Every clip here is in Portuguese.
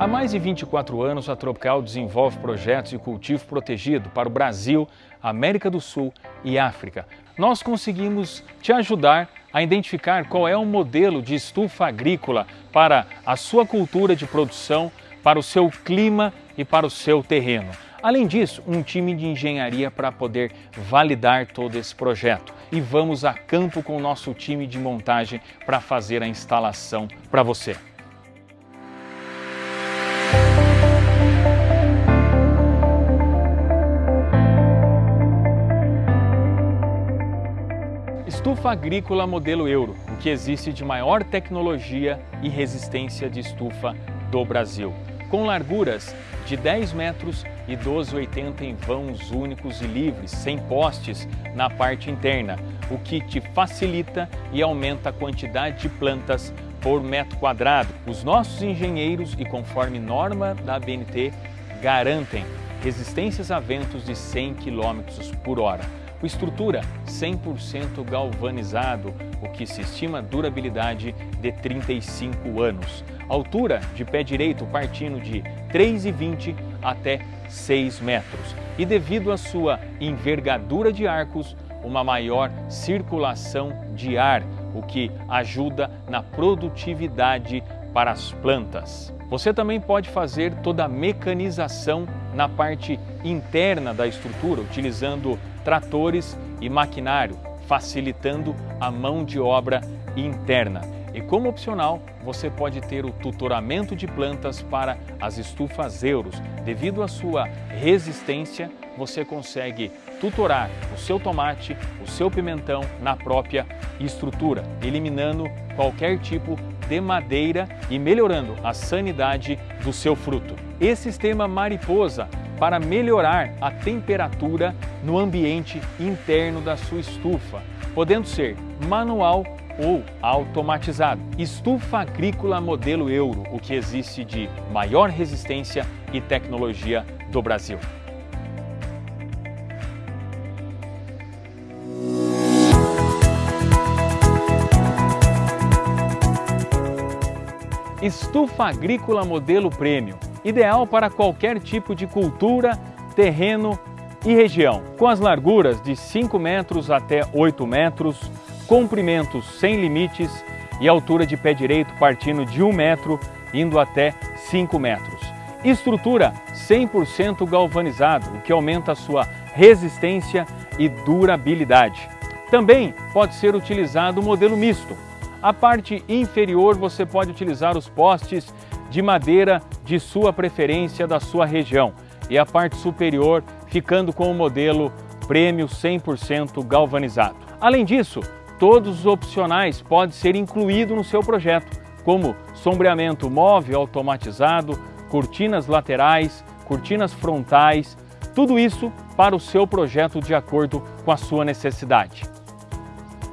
Há mais de 24 anos, a Tropical desenvolve projetos de cultivo protegido para o Brasil, América do Sul e África. Nós conseguimos te ajudar a identificar qual é o modelo de estufa agrícola para a sua cultura de produção, para o seu clima e para o seu terreno. Além disso, um time de engenharia para poder validar todo esse projeto. E vamos a campo com o nosso time de montagem para fazer a instalação para você. Estufa agrícola modelo Euro, o que existe de maior tecnologia e resistência de estufa do Brasil. Com larguras de 10 metros e 12,80 em vãos únicos e livres, sem postes na parte interna, o que te facilita e aumenta a quantidade de plantas por metro quadrado. Os nossos engenheiros e conforme norma da BNT garantem resistências a ventos de 100 km por hora com estrutura 100% galvanizado, o que se estima durabilidade de 35 anos. Altura de pé direito partindo de 3,20 até 6 metros. E devido à sua envergadura de arcos, uma maior circulação de ar, o que ajuda na produtividade para as plantas. Você também pode fazer toda a mecanização na parte interna da estrutura, utilizando tratores e maquinário, facilitando a mão de obra interna. E como opcional, você pode ter o tutoramento de plantas para as estufas euros. Devido à sua resistência, você consegue tutorar o seu tomate, o seu pimentão na própria estrutura, eliminando qualquer tipo de madeira e melhorando a sanidade do seu fruto. Esse sistema mariposa para melhorar a temperatura no ambiente interno da sua estufa, podendo ser manual ou automatizado. Estufa agrícola modelo Euro, o que existe de maior resistência e tecnologia do Brasil. Estufa agrícola modelo Premium ideal para qualquer tipo de cultura, terreno e região, com as larguras de 5 metros até 8 metros, comprimentos sem limites e altura de pé direito partindo de 1 metro indo até 5 metros. Estrutura 100% galvanizado, o que aumenta sua resistência e durabilidade. Também pode ser utilizado o modelo misto. A parte inferior você pode utilizar os postes de madeira de sua preferência da sua região e a parte superior ficando com o modelo prêmio 100% galvanizado. Além disso, todos os opcionais podem ser incluídos no seu projeto, como sombreamento móvel automatizado, cortinas laterais, cortinas frontais, tudo isso para o seu projeto de acordo com a sua necessidade.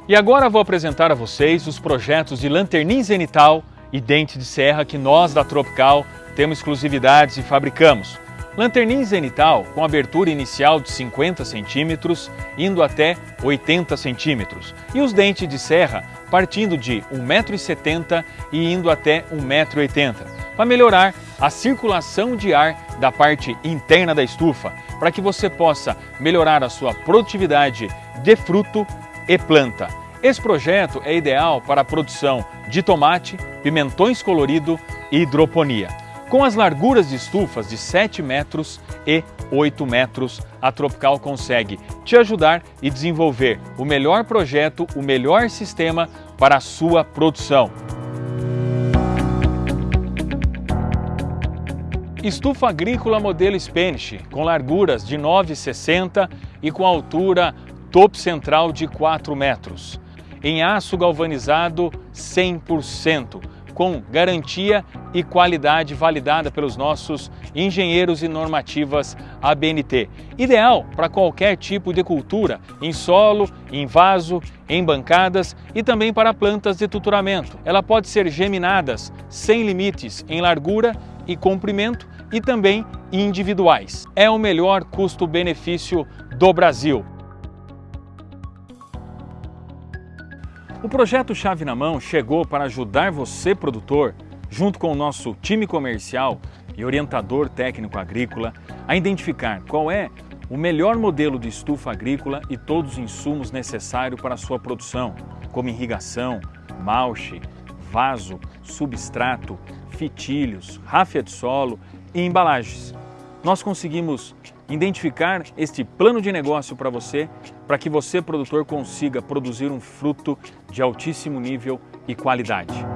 E agora vou apresentar a vocês os projetos de lanternin zenital e dente de serra que nós da Tropical temos exclusividades e fabricamos. Lanternin zenital com abertura inicial de 50 centímetros, indo até 80 centímetros. E os dentes de serra partindo de 1,70m e indo até 1,80m, para melhorar a circulação de ar da parte interna da estufa, para que você possa melhorar a sua produtividade de fruto e planta. Esse projeto é ideal para a produção de tomate, pimentões colorido e hidroponia. Com as larguras de estufas de 7 metros e 8 metros, a Tropical consegue te ajudar e desenvolver o melhor projeto, o melhor sistema para a sua produção. Estufa agrícola modelo Spanish, com larguras de 9,60 e com altura topo central de 4 metros em aço galvanizado 100%, com garantia e qualidade validada pelos nossos engenheiros e normativas ABNT. Ideal para qualquer tipo de cultura, em solo, em vaso, em bancadas e também para plantas de tutoramento. Ela pode ser geminadas sem limites em largura e comprimento e também individuais. É o melhor custo-benefício do Brasil. O projeto Chave na Mão chegou para ajudar você, produtor, junto com o nosso time comercial e orientador técnico agrícola, a identificar qual é o melhor modelo de estufa agrícola e todos os insumos necessários para a sua produção, como irrigação, malche, vaso, substrato, fitilhos, ráfia de solo e embalagens. Nós conseguimos identificar este plano de negócio para você, para que você, produtor, consiga produzir um fruto de altíssimo nível e qualidade.